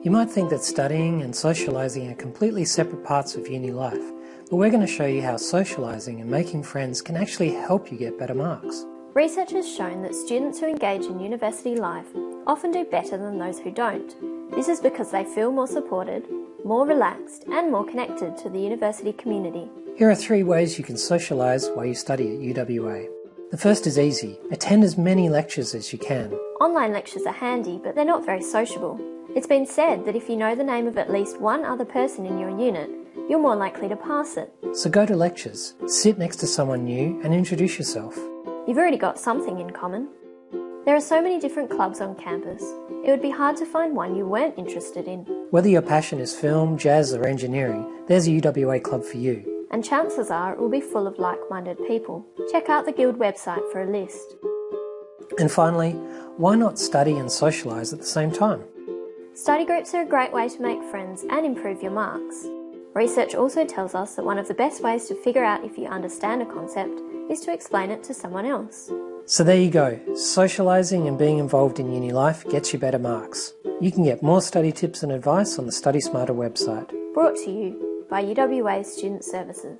You might think that studying and socialising are completely separate parts of uni life, but we're going to show you how socialising and making friends can actually help you get better marks. Research has shown that students who engage in university life often do better than those who don't. This is because they feel more supported, more relaxed and more connected to the university community. Here are three ways you can socialise while you study at UWA. The first is easy. Attend as many lectures as you can. Online lectures are handy, but they're not very sociable. It's been said that if you know the name of at least one other person in your unit, you're more likely to pass it. So go to lectures, sit next to someone new and introduce yourself. You've already got something in common. There are so many different clubs on campus, it would be hard to find one you weren't interested in. Whether your passion is film, jazz or engineering, there's a UWA club for you and chances are it will be full of like-minded people. Check out the Guild website for a list. And finally, why not study and socialise at the same time? Study groups are a great way to make friends and improve your marks. Research also tells us that one of the best ways to figure out if you understand a concept is to explain it to someone else. So there you go, socialising and being involved in uni life gets you better marks. You can get more study tips and advice on the Study Smarter website. Brought to you by UWA Student Services.